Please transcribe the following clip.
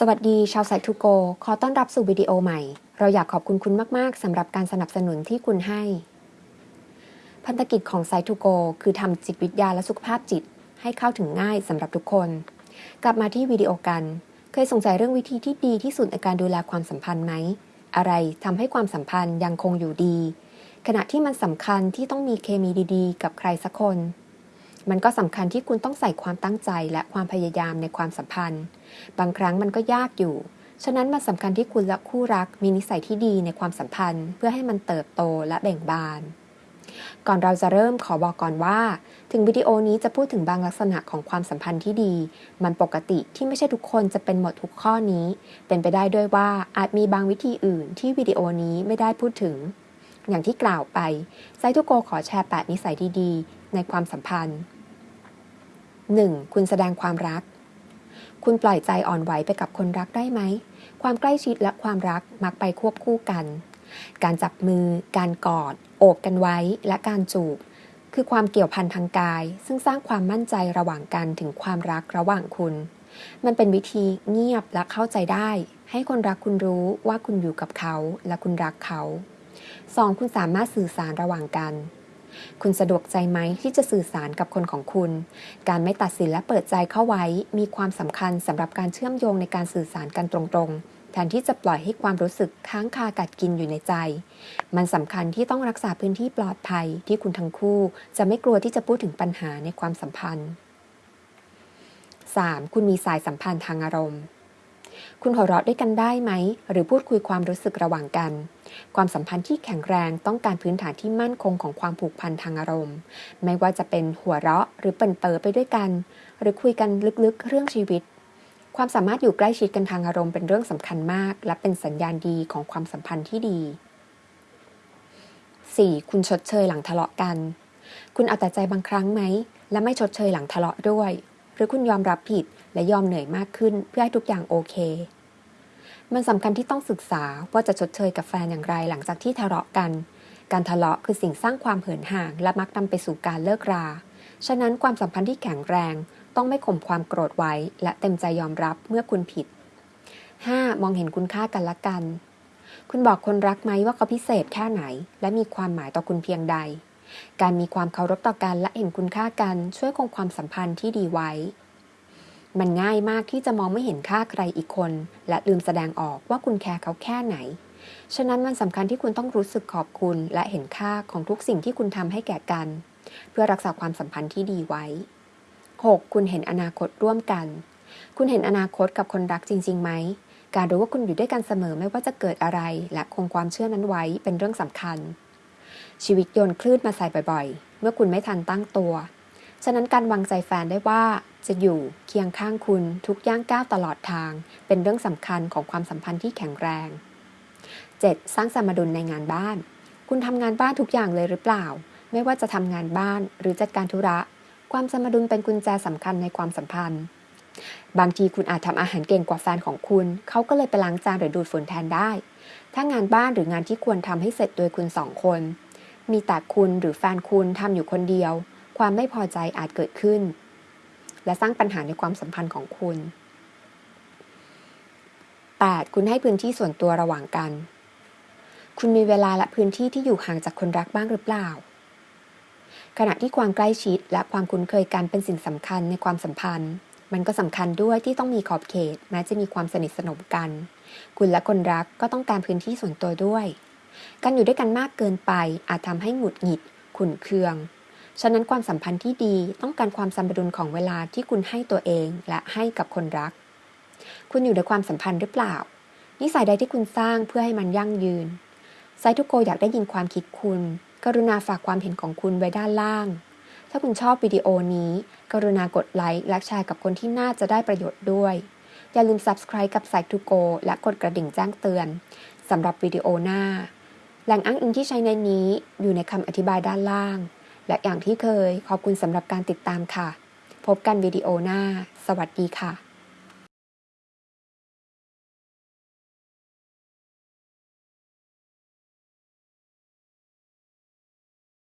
สวัสดีชาวไซทูโก ขอต้อนรับสู่วิดีโอใหม่ เราอยากขอบคุณคุณมาก ๆ สำหรับการสนับสนุนที่คุณให้ พันธกิจของไซทูโก คือทำจิตวิทยาและสุขภาพจิต ให้เข้าถึงง่ายสำหรับทุกคน กลับมาที่วิดีโอกัน เคยสงสัยเรื่องวิธีที่ดีที่สุดในการดูแลความสัมพันธ์ไหม อะไรทำให้ความสัมพันธ์ยังคงอยู่ดี ขณะที่มันสำคัญที่ต้องมีเคมีดี ๆ กับใครสักคน มันก็สำคัญที่คุณต้องใส่ความตั้งใจและความพยายามในความสัมพันธ์ บางครั้งมันก็ยากอยู่ ฉะนั้นมันสำคัญที่คุณและคู่รักมีนิสัยที่ดีในความสัมพันธ์ เพื่อให้มันเติบโตและเบ่งบาน ก่อนเราจะเริ่มขอบอกก่อนว่า ถึงวิดีโอนี้จะพูดถึงบางลักษณะของความสัมพันธ์ที่ดี มันปกติที่ไม่ใช่ทุกคนจะเป็นหมดทุกข้อนี้ เป็นไปได้ด้วยว่าอาจมีบางวิธีอื่น ที่วิดีโอนี้ไม่ได้พูดถึงอย่างที่กล่าวไปไซทุโกขอแชร์ 8 นิสัยที่ดีในความสัมพันธ์ 1. คุณแสดงความรัก คุณปล่อยใจอ่อนไหวไปกับคนรักได้ไหม ความใกล้ชิดและความรักมักไปควบคู่กัน การจับมือ การกอด โอบกันไว้ และการจูบ คือความเกี่ยวพันทางกาย ซึ่งสร้างความมั่นใจระหว่างกันถึงความรักระหว่างคุณ มันเป็นวิธีเงียบและเข้าใจได้ ให้คนรักคุณรู้ว่าคุณอยู่กับเขาและคุณรักเขา 2. คุณสามารถสื่อสารระหว่างกัน คุณสะดวกใจไหมที่จะสื่อสารกับคนของคุณ การไม่ตัดสินและเปิดใจเข้าไว้ มีความสำคัญสำหรับการเชื่อมโยงในการสื่อสารกันตรงๆ แทนที่จะปล่อยให้ความรู้สึกค้างคากัดกินอยู่ในใจ มันสำคัญที่ต้องรักษาพื้นที่ปลอดภัยที่คุณทั้งคู่ จะไม่กลัวที่จะพูดถึงปัญหาในความสัมพันธ์ 3. คุณมีสายสัมพันธ์ทางอารมณ์ คุณหัวเราะด้วยกันได้ไหม หรือพูดคุยความรู้สึกระหว่างกัน ความสัมพันธ์ที่แข็งแรงต้องการพื้นฐานที่มั่นคงของความผูกพันทางอารมณ์ ไม่ว่าจะเป็นหัวเราะหรือเปิ่นเปอไปด้วยกัน หรือคุยกันลึกๆ เรื่องชีวิต ความสามารถอยู่ใกล้ชิดกันทางอารมณ์เป็นเรื่องสำคัญมาก และเป็นสัญญาณดีของความสัมพันธ์ที่ดี 4. คุณชดเชยหลังทะเลาะกัน คุณเอาแต่ใจบางครั้งไหม และไม่ชดเชยหลังทะเลาะด้วย หรือคุณยอมรับผิดและยอมเหนื่อยมากขึ้นเพื่อให้ทุกอย่างโอเค มันสำคัญที่ต้องศึกษาว่าจะชดเชยกับแฟนอย่างไรหลังจากที่ทะเลาะกัน การทะเลาะคือสิ่งสร้างความเหินห่าง และมักนำไปสู่การเลิกรา ฉะนั้นความสัมพันธ์ที่แข็งแรง ต้องไม่ข่มความโกรธไว้ และเต็มใจยอมรับเมื่อคุณผิด 5. มองเห็นคุณค่ากันและกัน คุณบอกคนรักไหมว่าเขาพิเศษแค่ไหน และมีความหมายต่อคุณเพียงใด การมีความเคารพต่อกันและเห็นคุณค่ากันช่วยคงความสัมพันธ์ที่ดีไว้ มันง่ายมากที่จะมองไม่เห็นค่าใครอีกคน และลืมแสดงออกว่าคุณแคร์เขาแค่ไหน ฉะนั้นมันสำคัญที่คุณต้องรู้สึกขอบคุณ และเห็นค่าของทุกสิ่งที่คุณทำให้แก่กัน เพื่อรักษาความสัมพันธ์ที่ดีไว้ 6. คุณเห็นอนาคตร่วมกัน คุณเห็นอนาคตกับคนรักจริงๆไหมการรู้ว่าคุณอยู่ด้วยกันเสมอไม่ว่าจะเกิดอะไร และคงความเชื่อนั้นไว้เป็นเรื่องสำคัญ ชีวิตโยนคลื่นมาใส่บ่อยๆ เมื่อคุณไม่ทันตั้งตัว ฉะนั้นการวางใจแฟนได้ว่าจะอยู่เคียงข้างคุณทุกย่างก้าวตลอดทาง เป็นเรื่องสำคัญของความสัมพันธ์ที่แข็งแรง 7. สร้างสมดุลในงานบ้าน คุณทำงานบ้านทุกอย่างเลยหรือเปล่า ไม่ว่าจะทำงานบ้านหรือจัดการธุระ ความสมดุลเป็นกุญแจสำคัญในความสัมพันธ์ บางทีคุณอาจทำอาหารเก่งกว่าแฟนของคุณ เขาก็เลยไปล้างจานหรือดูดฝุ่นแทนได้ ถ้างานบ้านหรืองานที่ควรทำให้เสร็จโดยคุณสองคน มีแต่คุณหรือแฟนคุณทำอยู่คนเดียว ความไม่พอใจอาจเกิดขึ้น และสร้างปัญหาในความสัมพันธ์ของคุณ 8. คุณให้พื้นที่ส่วนตัวระหว่างกัน คุณมีเวลาและพื้นที่ที่อยู่ห่างจากคนรักบ้างหรือเปล่า ขณะที่ความใกล้ชิดและความคุ้นเคยกันเป็นสิ่งสำคัญในความสัมพันธ์ มันก็สำคัญด้วยที่ต้องมีขอบเขตแม้จะมีความสนิทสนมกัน คุณและคนรักก็ต้องการพื้นที่ส่วนตัวด้วย การอยู่ด้วยกันมากเกินไปอาจทำให้หงุดหงิดขุ่นเคือง ฉะนั้นความสัมพันธ์ที่ดีต้องการความสมดุลของเวลาที่คุณให้ตัวเองและให้กับคนรัก คุณอยู่ในความสัมพันธ์หรือเปล่า นิสัยใดที่คุณสร้างเพื่อให้มันยั่งยืนไซทุกโกอยากได้ยินความคิดคุณ กรุณาฝากความเห็นของคุณไว้ด้านล่าง ถ้าคุณชอบวิดีโอนี้ กรุณากดไลค์และแชร์กับคนที่น่าจะได้ประโยชน์ด้วย อย่าลืม subscribe กับไซทุโกและกดกระดิ่งแจ้งเตือนสำหรับวิดีโอหน้า แหล่งอ้างอิงที่ใช้ในนี้อยู่ในคำอธิบายด้านล่าง และอย่างที่เคยขอบคุณสำหรับการติดตามค่ะ พบกันวิดีโอหน้า สวัสดีค่ะ